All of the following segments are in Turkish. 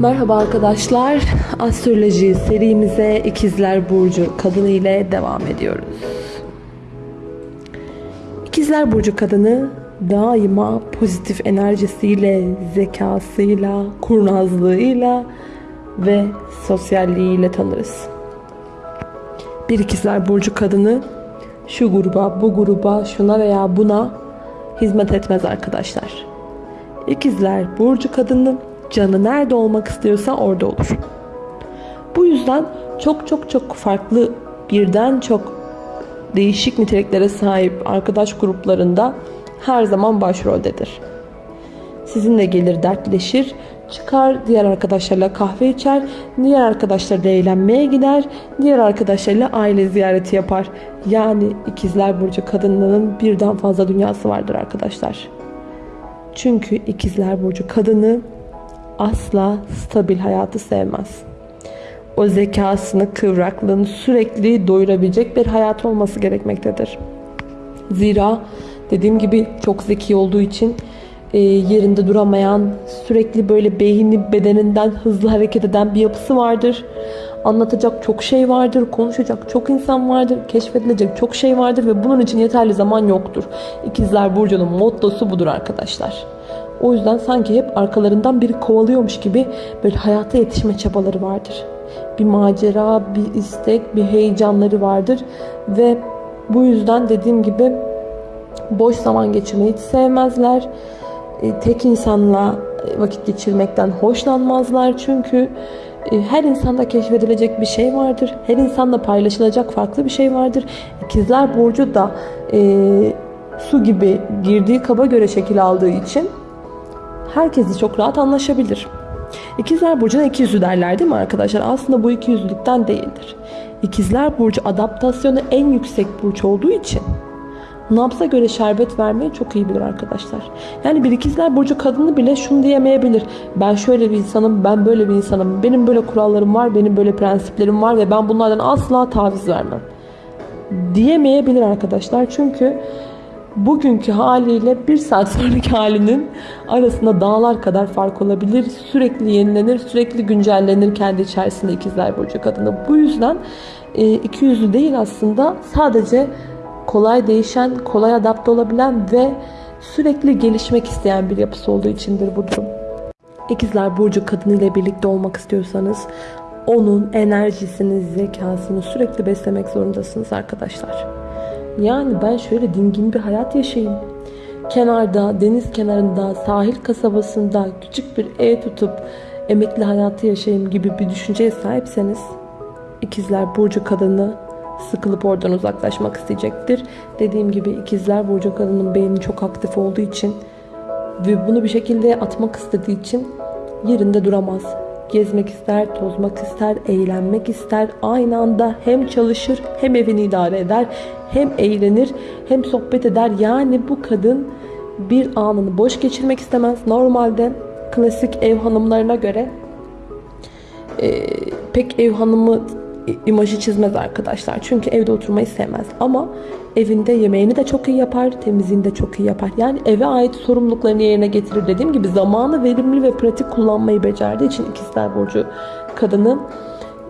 Merhaba arkadaşlar. Astroloji serimize İkizler Burcu kadını ile devam ediyoruz. İkizler Burcu kadını daima pozitif enerjisiyle, zekasıyla, kurnazlığıyla ve sosyalliğiyle tanırız. Bir İkizler Burcu kadını şu gruba, bu gruba, şuna veya buna hizmet etmez arkadaşlar. İkizler Burcu kadını canı nerede olmak istiyorsa orada olur. Bu yüzden çok çok çok farklı birden çok değişik niteliklere sahip arkadaş gruplarında her zaman başroldedir. Sizinle gelir dertleşir, çıkar diğer arkadaşlarla kahve içer, diğer arkadaşlarla eğlenmeye gider, diğer arkadaşlarla aile ziyareti yapar. Yani ikizler burcu kadınların birden fazla dünyası vardır arkadaşlar. Çünkü ikizler burcu kadını asla stabil hayatı sevmez. O zekasını, kıvraklığını sürekli doyurabilecek bir hayat olması gerekmektedir. Zira dediğim gibi çok zeki olduğu için e, yerinde duramayan, sürekli böyle beyni bedeninden hızlı hareket eden bir yapısı vardır. Anlatacak çok şey vardır, konuşacak çok insan vardır, keşfedilecek çok şey vardır ve bunun için yeterli zaman yoktur. İkizler Burcu'nun mottosu budur arkadaşlar. O yüzden sanki hep arkalarından biri kovalıyormuş gibi böyle hayata yetişme çabaları vardır. Bir macera, bir istek, bir heyecanları vardır ve bu yüzden dediğim gibi boş zaman geçirmeyi hiç sevmezler. E, tek insanla vakit geçirmekten hoşlanmazlar çünkü e, her insanda keşfedilecek bir şey vardır. Her insanda paylaşılacak farklı bir şey vardır. İkizler Burcu da e, su gibi girdiği kaba göre şekil aldığı için herkesi çok rahat anlaşabilir. İkizler Burcu'na iki yüzlü derler değil mi arkadaşlar? Aslında bu iki yüzlülükten değildir. İkizler Burcu adaptasyonu en yüksek burç olduğu için nabza göre şerbet vermeyi çok iyi bilir arkadaşlar. Yani bir ikizler burcu kadını bile şunu diyemeyebilir. Ben şöyle bir insanım, ben böyle bir insanım. Benim böyle kurallarım var, benim böyle prensiplerim var ve ben bunlardan asla taviz vermem. Diyemeyebilir arkadaşlar. Çünkü bugünkü haliyle bir saat sonraki halinin arasında dağlar kadar fark olabilir. Sürekli yenilenir, sürekli güncellenir kendi içerisinde ikizler burcu kadını. Bu yüzden e, iki yüzlü değil aslında sadece kolay değişen, kolay adapte olabilen ve sürekli gelişmek isteyen bir yapısı olduğu içindir bu durum. İkizler Burcu kadını ile birlikte olmak istiyorsanız onun enerjisini, zekasını sürekli beslemek zorundasınız arkadaşlar. Yani ben şöyle dingin bir hayat yaşayayım. Kenarda, deniz kenarında, sahil kasabasında küçük bir ev tutup emekli hayatı yaşayayım gibi bir düşünceye sahipseniz ikizler burcu kadını sıkılıp oradan uzaklaşmak isteyecektir. Dediğim gibi ikizler burcu kadının beyni çok aktif olduğu için ve bunu bir şekilde atmak istediği için yerinde duramaz. Gezmek ister, tozmak ister, eğlenmek ister. Aynı anda hem çalışır hem evini idare eder. Hem eğlenir hem sohbet eder. Yani bu kadın bir anını boş geçirmek istemez. Normalde klasik ev hanımlarına göre e, pek ev hanımı imajı çizmez arkadaşlar. Çünkü evde oturmayı sevmez. Ama evinde yemeğini de çok iyi yapar, temizliğini de çok iyi yapar. Yani eve ait sorumluluklarını yerine getirir. Dediğim gibi zamanı verimli ve pratik kullanmayı becerdiği için ikizler burcu kadını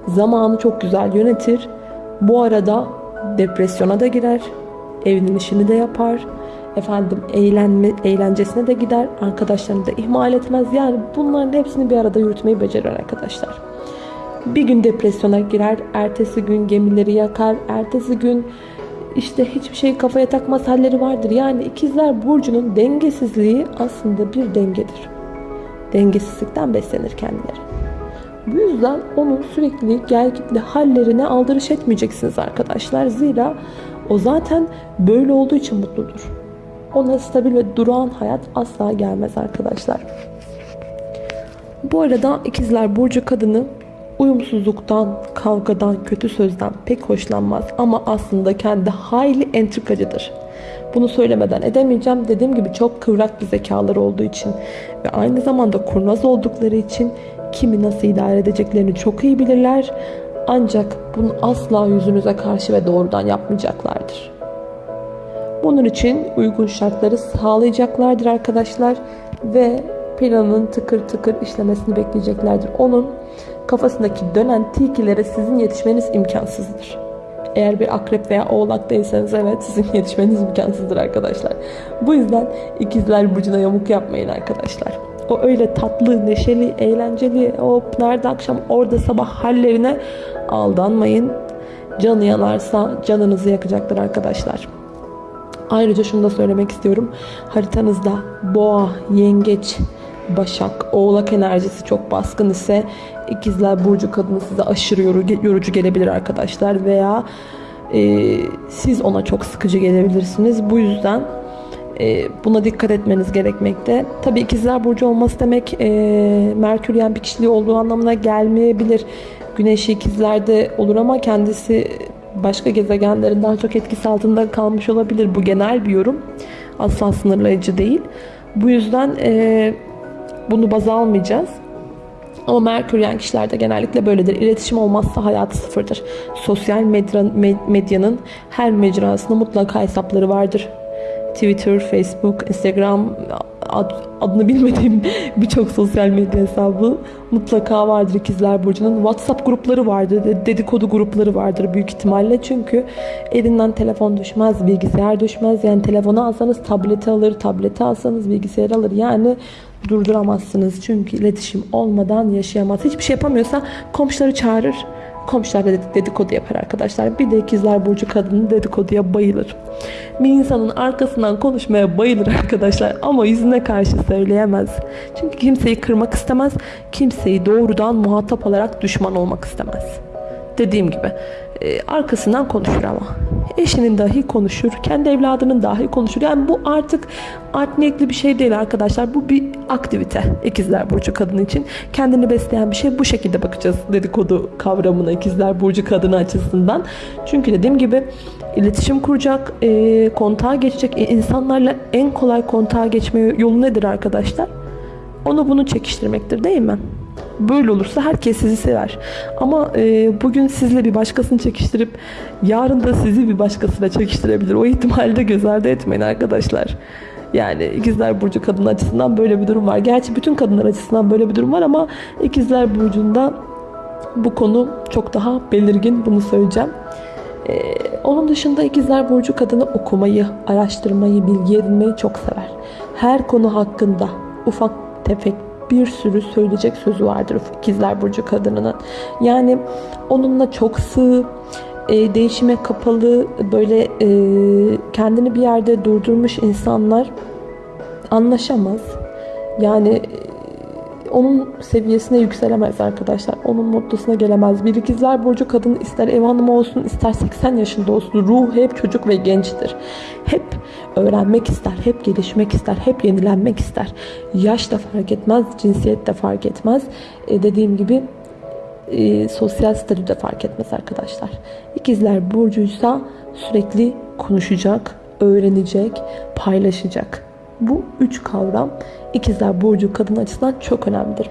zamanı çok güzel yönetir. Bu arada depresyona da girer. Evinin işini de yapar. Efendim eğlenme, eğlencesine de gider. Arkadaşlarını da ihmal etmez. Yani bunların hepsini bir arada yürütmeyi becerir arkadaşlar. Bir gün depresyona girer, ertesi gün gemileri yakar, ertesi gün işte hiçbir şey kafaya takmaz halleri vardır. Yani ikizler burcunun dengesizliği aslında bir dengedir. Dengesizlikten beslenir kendileri. Bu yüzden onun sürekli gelgitli hallerine aldırış etmeyeceksiniz arkadaşlar. Zira o zaten böyle olduğu için mutludur. Ona stabil ve durağan hayat asla gelmez arkadaşlar. Bu arada ikizler burcu kadını uyumsuzluktan, kavgadan, kötü sözden pek hoşlanmaz ama aslında kendi hayli entrikacıdır. Bunu söylemeden edemeyeceğim. Dediğim gibi çok kıvrak bir zekaları olduğu için ve aynı zamanda kurnaz oldukları için kimi nasıl idare edeceklerini çok iyi bilirler. Ancak bunu asla yüzünüze karşı ve doğrudan yapmayacaklardır. Bunun için uygun şartları sağlayacaklardır arkadaşlar ve planın tıkır tıkır işlemesini bekleyeceklerdir. Onun kafasındaki dönen tilkilere sizin yetişmeniz imkansızdır. Eğer bir akrep veya oğlak değilseniz evet sizin yetişmeniz imkansızdır arkadaşlar. Bu yüzden ikizler burcuna yamuk yapmayın arkadaşlar. O öyle tatlı, neşeli, eğlenceli, hop nerede akşam orada sabah hallerine aldanmayın. Canı yanarsa canınızı yakacaktır arkadaşlar. Ayrıca şunu da söylemek istiyorum. Haritanızda boğa, yengeç, başak, oğlak enerjisi çok baskın ise ikizler burcu kadını size aşırı yorucu, gelebilir arkadaşlar. Veya e, siz ona çok sıkıcı gelebilirsiniz. Bu yüzden e, buna dikkat etmeniz gerekmekte. Tabii ikizler burcu olması demek e, Merküryen bir kişiliği olduğu anlamına gelmeyebilir. Güneşi ikizlerde olur ama kendisi başka gezegenlerin daha çok etkisi altında kalmış olabilir. Bu genel bir yorum. Asla sınırlayıcı değil. Bu yüzden e, bunu baz almayacağız. Ama Merkür yani kişilerde genellikle böyledir. İletişim olmazsa hayatı sıfırdır. Sosyal medya, medyanın her mecrasında mutlaka hesapları vardır. Twitter, Facebook, Instagram ad, adını bilmediğim birçok sosyal medya hesabı mutlaka vardır ikizler burcunun. WhatsApp grupları vardır, dedikodu grupları vardır büyük ihtimalle. Çünkü elinden telefon düşmez, bilgisayar düşmez. Yani telefonu alsanız tableti alır, tableti alsanız bilgisayar alır. Yani durduramazsınız. Çünkü iletişim olmadan yaşayamaz. Hiçbir şey yapamıyorsa komşuları çağırır komşular da dedikodu yapar arkadaşlar. Bir de ikizler burcu kadını dedikoduya bayılır. Bir insanın arkasından konuşmaya bayılır arkadaşlar ama yüzüne karşı söyleyemez. Çünkü kimseyi kırmak istemez. Kimseyi doğrudan muhatap alarak düşman olmak istemez. Dediğim gibi e, arkasından konuşur ama. Eşinin dahi konuşur. Kendi evladının dahi konuşur. Yani bu artık art niyetli bir şey değil arkadaşlar. Bu bir aktivite. İkizler Burcu kadını için. Kendini besleyen bir şey. Bu şekilde bakacağız dedikodu kavramına ikizler Burcu kadını açısından. Çünkü dediğim gibi iletişim kuracak, e, kontağa geçecek. E, insanlarla en kolay kontağa geçme yolu nedir arkadaşlar? Onu bunu çekiştirmektir değil mi? Böyle olursa herkes sizi sever. Ama e, bugün sizle bir başkasını çekiştirip yarın da sizi bir başkasıyla çekiştirebilir. O ihtimalde göz ardı etmeyin arkadaşlar. Yani ikizler burcu kadın açısından böyle bir durum var. Gerçi bütün kadınlar açısından böyle bir durum var ama ikizler burcunda bu konu çok daha belirgin. Bunu söyleyeceğim. Ee, onun dışında ikizler burcu kadını okumayı, araştırmayı, bilgi edinmeyi çok sever. Her konu hakkında ufak tefek bir sürü söyleyecek sözü vardır ikizler burcu kadınının. Yani onunla çok sığ, e, değişime kapalı, böyle e, kendini bir yerde durdurmuş insanlar anlaşamaz. Yani onun seviyesine yükselemez arkadaşlar. Onun mutlusuna gelemez. Bir ikizler burcu kadın ister ev hanımı olsun ister 80 yaşında olsun. Ruh hep çocuk ve gençtir. Hep öğrenmek ister, hep gelişmek ister, hep yenilenmek ister. Yaş da fark etmez, cinsiyet de fark etmez. E, dediğim gibi e, sosyal statü de fark etmez arkadaşlar. İkizler burcuysa sürekli konuşacak, öğrenecek, paylaşacak. Bu üç kavram ikizler burcu kadın açısından çok önemlidir.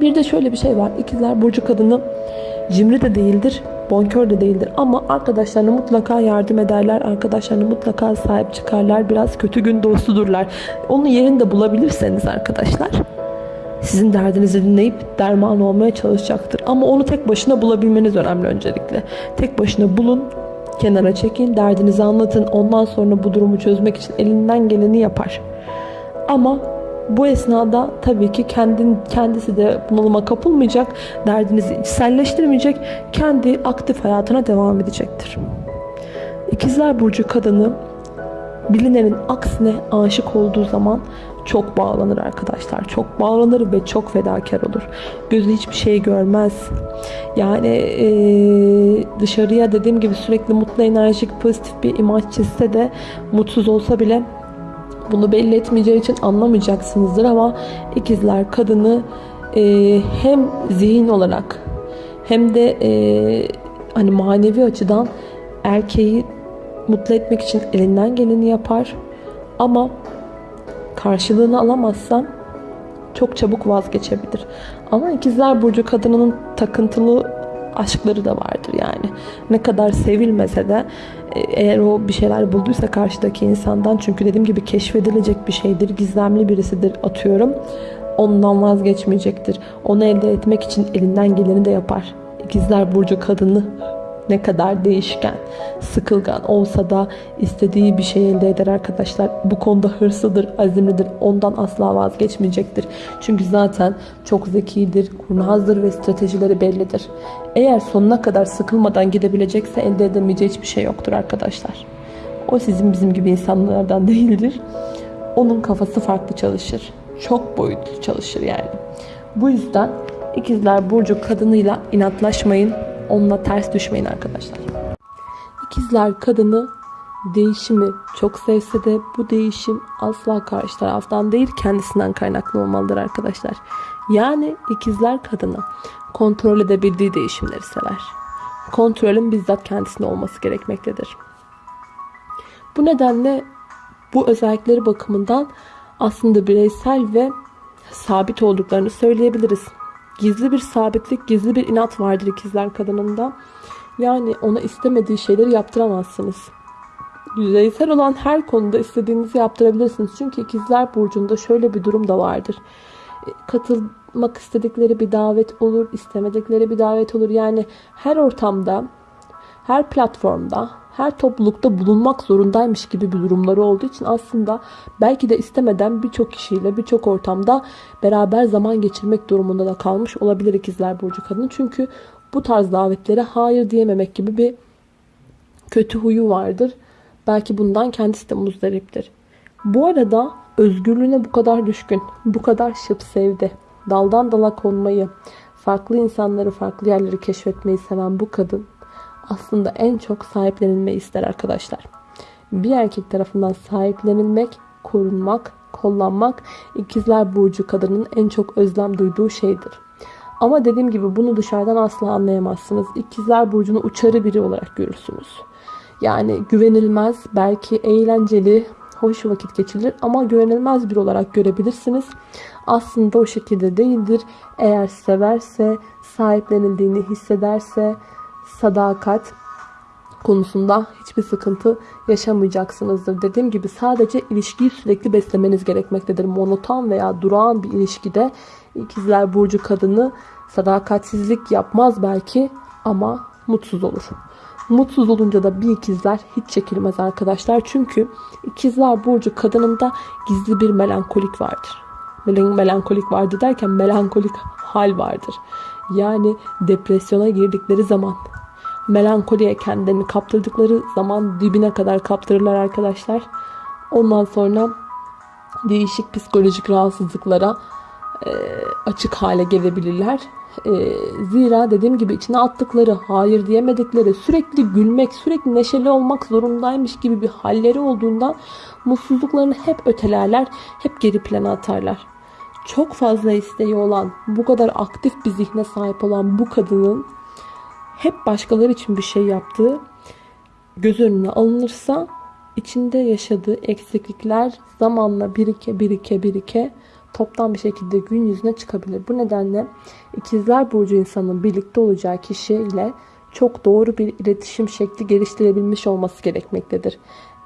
Bir de şöyle bir şey var. İkizler burcu kadını cimri de değildir, bonkör de değildir. Ama arkadaşlarına mutlaka yardım ederler. Arkadaşlarına mutlaka sahip çıkarlar. Biraz kötü gün dostudurlar. Onun yerinde bulabilirseniz arkadaşlar sizin derdinizi dinleyip derman olmaya çalışacaktır. Ama onu tek başına bulabilmeniz önemli öncelikle. Tek başına bulun, kenara çekin, derdinizi anlatın. Ondan sonra bu durumu çözmek için elinden geleni yapar. Ama bu esnada tabii ki kendin, kendisi de bunalıma kapılmayacak, derdinizi içselleştirmeyecek, kendi aktif hayatına devam edecektir. İkizler Burcu kadını bilinenin aksine aşık olduğu zaman çok bağlanır arkadaşlar. Çok bağlanır ve çok fedakar olur. Gözü hiçbir şey görmez. Yani e, dışarıya dediğim gibi sürekli mutlu, enerjik, pozitif bir imaj çizse de mutsuz olsa bile bunu belli etmeyeceği için anlamayacaksınızdır ama ikizler kadını e, hem zihin olarak hem de e, hani manevi açıdan erkeği mutlu etmek için elinden geleni yapar ama karşılığını alamazsan çok çabuk vazgeçebilir. Ama ikizler burcu kadınının takıntılı aşkları da vardır yani. Ne kadar sevilmese de eğer o bir şeyler bulduysa karşıdaki insandan çünkü dediğim gibi keşfedilecek bir şeydir. Gizemli birisidir atıyorum. Ondan vazgeçmeyecektir. Onu elde etmek için elinden geleni de yapar. İkizler Burcu kadını ne kadar değişken, sıkılgan olsa da istediği bir şey elde eder arkadaşlar. Bu konuda hırslıdır, azimlidir. Ondan asla vazgeçmeyecektir. Çünkü zaten çok zekidir, kurnazdır ve stratejileri bellidir. Eğer sonuna kadar sıkılmadan gidebilecekse elde edemeyeceği hiçbir şey yoktur arkadaşlar. O sizin bizim gibi insanlardan değildir. Onun kafası farklı çalışır. Çok boyutlu çalışır yani. Bu yüzden ikizler burcu kadınıyla inatlaşmayın onunla ters düşmeyin arkadaşlar. İkizler kadını değişimi çok sevse de bu değişim asla karşı taraftan değil kendisinden kaynaklı olmalıdır arkadaşlar. Yani ikizler kadını kontrol edebildiği değişimleri sever. Kontrolün bizzat kendisinde olması gerekmektedir. Bu nedenle bu özellikleri bakımından aslında bireysel ve sabit olduklarını söyleyebiliriz. Gizli bir sabitlik, gizli bir inat vardır ikizler kadınında. Yani ona istemediği şeyleri yaptıramazsınız. Yüzeysel olan her konuda istediğinizi yaptırabilirsiniz. Çünkü ikizler burcunda şöyle bir durum da vardır. E, katılmak istedikleri bir davet olur, istemedikleri bir davet olur. Yani her ortamda, her platformda, her toplulukta bulunmak zorundaymış gibi bir durumları olduğu için aslında belki de istemeden birçok kişiyle birçok ortamda beraber zaman geçirmek durumunda da kalmış olabilir ikizler burcu kadın. Çünkü bu tarz davetlere hayır diyememek gibi bir kötü huyu vardır. Belki bundan kendisi de muzdariptir. Bu arada özgürlüğüne bu kadar düşkün, bu kadar şıp sevdi. Daldan dala konmayı, farklı insanları, farklı yerleri keşfetmeyi seven bu kadın aslında en çok sahiplenilmeyi ister arkadaşlar. Bir erkek tarafından sahiplenilmek, korunmak, kollanmak ikizler burcu kadının en çok özlem duyduğu şeydir. Ama dediğim gibi bunu dışarıdan asla anlayamazsınız. İkizler burcunu uçarı biri olarak görürsünüz. Yani güvenilmez, belki eğlenceli, hoş vakit geçirilir ama güvenilmez bir olarak görebilirsiniz. Aslında o şekilde değildir. Eğer severse, sahiplenildiğini hissederse, sadakat konusunda hiçbir sıkıntı yaşamayacaksınızdır. Dediğim gibi sadece ilişkiyi sürekli beslemeniz gerekmektedir. Monoton veya durağan bir ilişkide ikizler burcu kadını sadakatsizlik yapmaz belki ama mutsuz olur. Mutsuz olunca da bir ikizler hiç çekilmez arkadaşlar. Çünkü ikizler burcu kadınında gizli bir melankolik vardır. Melankolik vardı derken melankolik hal vardır. Yani depresyona girdikleri zaman melankoliye kendini kaptırdıkları zaman dibine kadar kaptırırlar arkadaşlar. Ondan sonra değişik psikolojik rahatsızlıklara e, açık hale gelebilirler. E, zira dediğim gibi içine attıkları, hayır diyemedikleri, sürekli gülmek, sürekli neşeli olmak zorundaymış gibi bir halleri olduğundan mutsuzluklarını hep ötelerler, hep geri plana atarlar. Çok fazla isteği olan, bu kadar aktif bir zihne sahip olan bu kadının hep başkaları için bir şey yaptığı göz önüne alınırsa içinde yaşadığı eksiklikler zamanla birike birike birike toptan bir şekilde gün yüzüne çıkabilir. Bu nedenle ikizler burcu insanın birlikte olacağı kişiyle çok doğru bir iletişim şekli geliştirebilmiş olması gerekmektedir.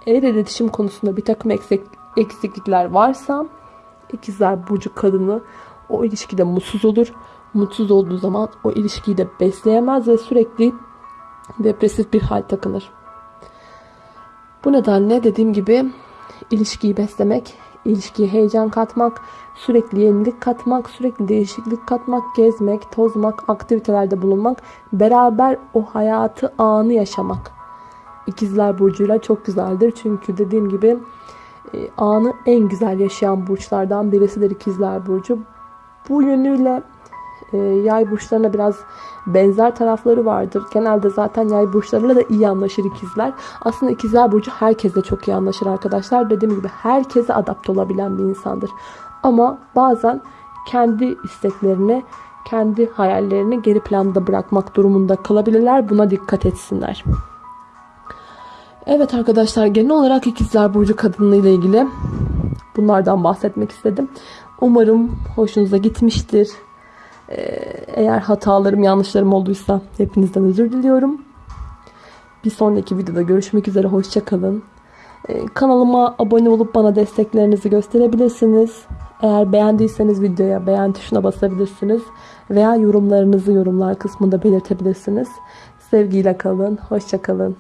Eğer iletişim konusunda bir takım eksik, eksiklikler varsa ikizler burcu kadını o ilişkide mutsuz olur mutsuz olduğu zaman o ilişkiyi de besleyemez ve sürekli depresif bir hal takınır. Bu nedenle dediğim gibi ilişkiyi beslemek, ilişkiye heyecan katmak, sürekli yenilik katmak, sürekli değişiklik katmak, gezmek, tozmak, aktivitelerde bulunmak, beraber o hayatı anı yaşamak. İkizler burcuyla çok güzeldir. Çünkü dediğim gibi e, anı en güzel yaşayan burçlardan birisidir ikizler burcu. Bu yönüyle yay burçlarına biraz benzer tarafları vardır. Genelde zaten yay burçlarıyla da iyi anlaşır ikizler. Aslında ikizler burcu herkesle çok iyi anlaşır arkadaşlar. Dediğim gibi herkese adapte olabilen bir insandır. Ama bazen kendi isteklerini, kendi hayallerini geri planda bırakmak durumunda kalabilirler. Buna dikkat etsinler. Evet arkadaşlar genel olarak ikizler burcu kadınlığı ile ilgili bunlardan bahsetmek istedim. Umarım hoşunuza gitmiştir. Ee, eğer hatalarım, yanlışlarım olduysa hepinizden özür diliyorum. Bir sonraki videoda görüşmek üzere. Hoşçakalın. Kanalıma abone olup bana desteklerinizi gösterebilirsiniz. Eğer beğendiyseniz videoya beğen tuşuna basabilirsiniz. Veya yorumlarınızı yorumlar kısmında belirtebilirsiniz. Sevgiyle kalın. Hoşçakalın.